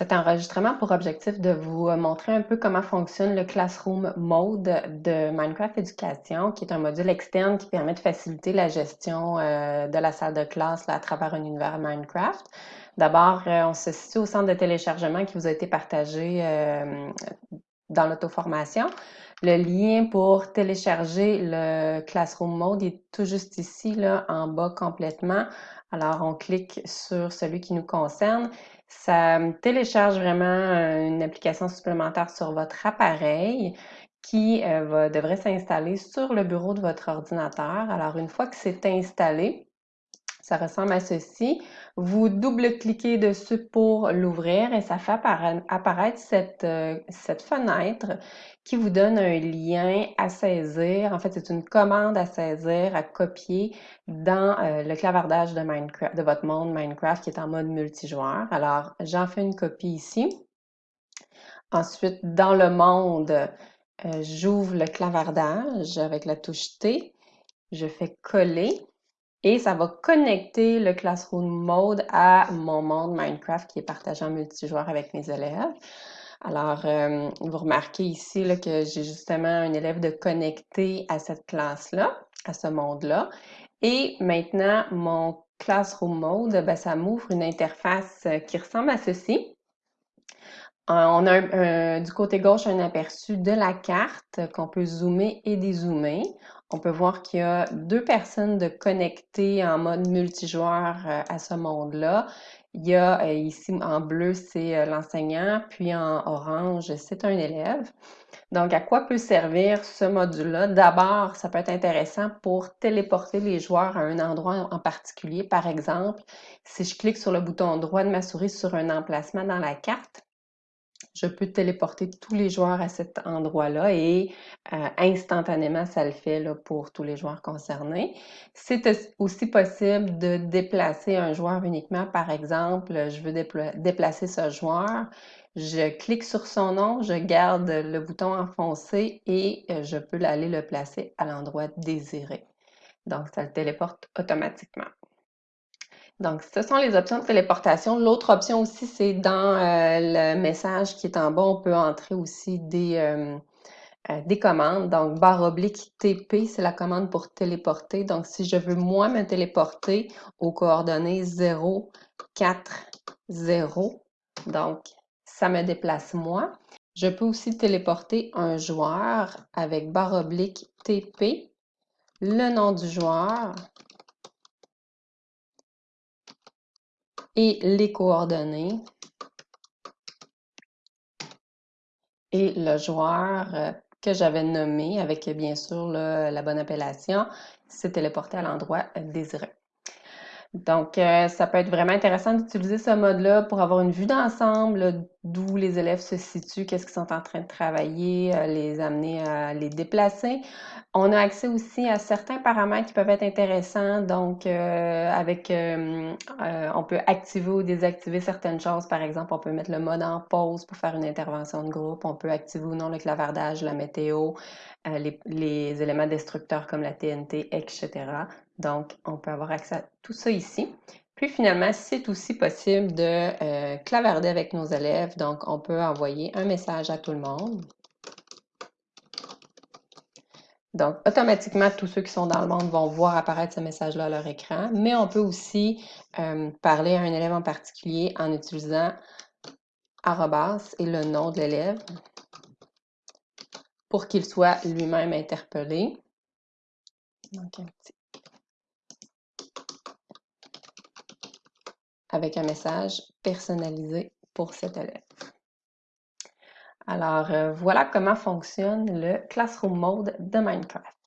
Cet enregistrement pour objectif de vous euh, montrer un peu comment fonctionne le Classroom Mode de Minecraft Éducation, qui est un module externe qui permet de faciliter la gestion euh, de la salle de classe à travers un univers Minecraft. D'abord, euh, on se situe au centre de téléchargement qui vous a été partagé dans l'auto-formation. Le lien pour télécharger le Classroom Mode est tout juste ici, là, en bas complètement. Alors, on clique sur celui qui nous concerne. Ça télécharge vraiment une application supplémentaire sur votre appareil qui va, devrait s'installer sur le bureau de votre ordinateur. Alors, une fois que c'est installé, ça ressemble à ceci. Vous double-cliquez dessus pour l'ouvrir et ça fait apparaître cette, euh, cette fenêtre qui vous donne un lien à saisir. En fait, c'est une commande à saisir, à copier dans euh, le clavardage de, Minecraft, de votre monde Minecraft qui est en mode multijoueur. Alors, j'en fais une copie ici. Ensuite, dans le monde, euh, j'ouvre le clavardage avec la touche T. Je fais coller et ça va connecter le Classroom Mode à mon monde Minecraft qui est partagé en multijoueur avec mes élèves. Alors, euh, vous remarquez ici que j'ai justement un élève de connecté à cette classe-là, à ce monde-là. Et maintenant, mon Classroom Mode, ben, ça m'ouvre une interface qui ressemble à ceci. Euh, on a du côté gauche un aperçu de la carte qu'on peut zoomer et dézoomer. On peut voir qu'il y a deux personnes de connectées en mode multijoueur euh, à ce monde-là. Il y a euh, ici en bleu, c'est l'enseignant, puis en orange, c'est un élève. Donc, à quoi peut servir ce module-là? D'abord, ça peut être intéressant pour téléporter les joueurs à un endroit en particulier. Par exemple, si je clique sur le bouton droit de ma souris sur un emplacement dans la carte, je peux téléporter tous les joueurs à cet endroit-là et euh, instantanément, ça le fait pour tous les joueurs concernés. C'est aussi possible de déplacer un joueur uniquement. Par exemple, je veux déplacer ce joueur. Je clique sur son nom, je garde le bouton enfoncé et euh, je peux aller le placer à l'endroit désiré. Donc, ça le téléporte automatiquement. Donc, ce sont les options de téléportation. L'autre option aussi, c'est dans euh, le message qui est en bas, on peut entrer aussi des, euh, euh, des commandes. Donc, barre oblique TP, c'est la commande pour téléporter. Donc, si je veux moi me téléporter aux coordonnées 0, 4, 0, donc ça me déplace moi. Je peux aussi téléporter un joueur avec barre oblique TP, le nom du joueur, et les coordonnées et le joueur euh, que j'avais nommé avec bien sûr la bonne appellation s'est téléporté à l'endroit désiré. Donc, euh, ça peut être vraiment intéressant d'utiliser ce mode-là pour avoir une vue d'ensemble d'où les élèves se situent, qu'est-ce qu'ils sont en train de travailler, euh, les amener à les déplacer. On a accès aussi à certains paramètres qui peuvent être intéressants. Donc, euh, avec, on peut activer ou désactiver certaines choses. Par exemple, on peut mettre le mode en pause pour faire une intervention de groupe. On peut activer ou non le clavardage, la météo, les, les éléments destructeurs comme la TNT, etc. Donc, on peut avoir accès à tout ça ici. Puis finalement, c'est aussi possible de euh, clavarder avec nos élèves. Donc, on peut envoyer un message à tout le monde. Donc, automatiquement, tous ceux qui sont dans le monde vont voir apparaître ce message-là à leur écran. Mais on peut aussi euh, parler à un élève en particulier en utilisant arrobas et le nom de l'élève pour qu'il soit lui-même interpellé. Donc, un petit avec un message personnalisé pour cet élève. Alors, euh, voilà comment fonctionne le Classroom Mode de Minecraft.